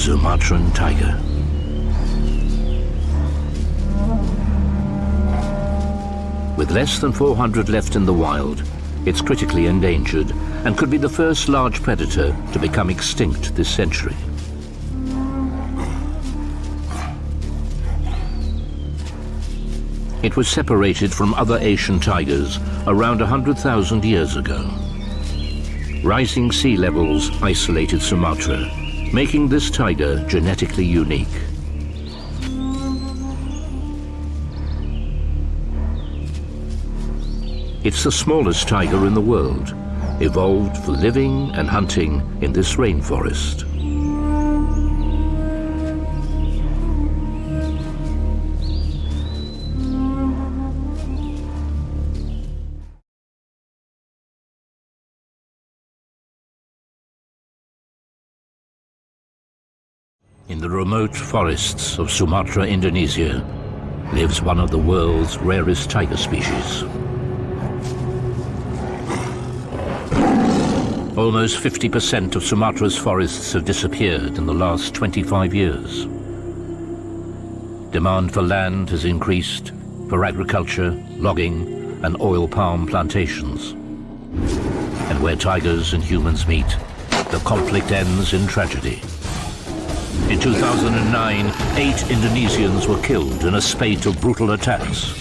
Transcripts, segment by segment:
Sumatran tiger. With less than 400 left in the wild, it's critically endangered and could be the first large predator to become extinct this century. It was separated from other Asian tigers around 100,000 years ago. Rising sea levels isolated Sumatra, making this tiger genetically unique. It's the smallest tiger in the world, evolved for living and hunting in this rainforest. In the remote forests of Sumatra, Indonesia, lives one of the world's rarest tiger species. Almost 50% of Sumatra's forests have disappeared in the last 25 years. Demand for land has increased for agriculture, logging and oil palm plantations. And where tigers and humans meet, the conflict ends in tragedy. In 2009, eight Indonesians were killed in a spate of brutal attacks.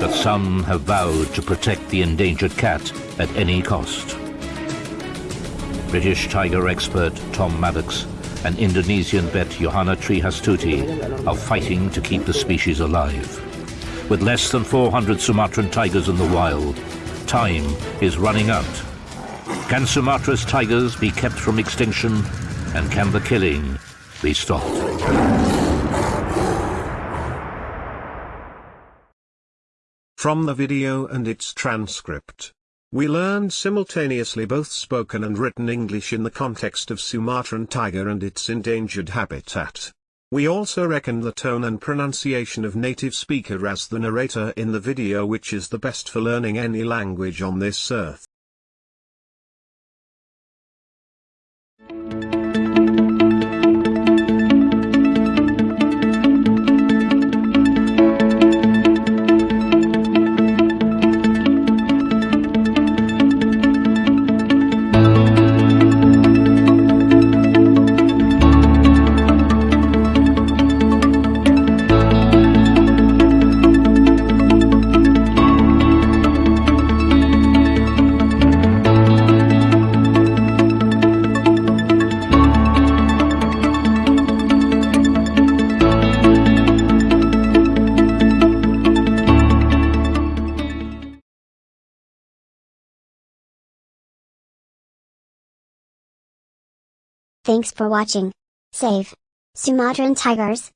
But some have vowed to protect the endangered cat at any cost. British tiger expert Tom Maddox and Indonesian vet Johanna Trihastuti are fighting to keep the species alive. With less than 400 Sumatran tigers in the wild, time is running out. Can Sumatra's tigers be kept from extinction? And can the killing be stopped? From the video and its transcript. We learned simultaneously both spoken and written English in the context of Sumatran tiger and its endangered habitat. We also reckon the tone and pronunciation of native speaker as the narrator in the video which is the best for learning any language on this earth. Thanks for watching. Save. Sumatran tigers.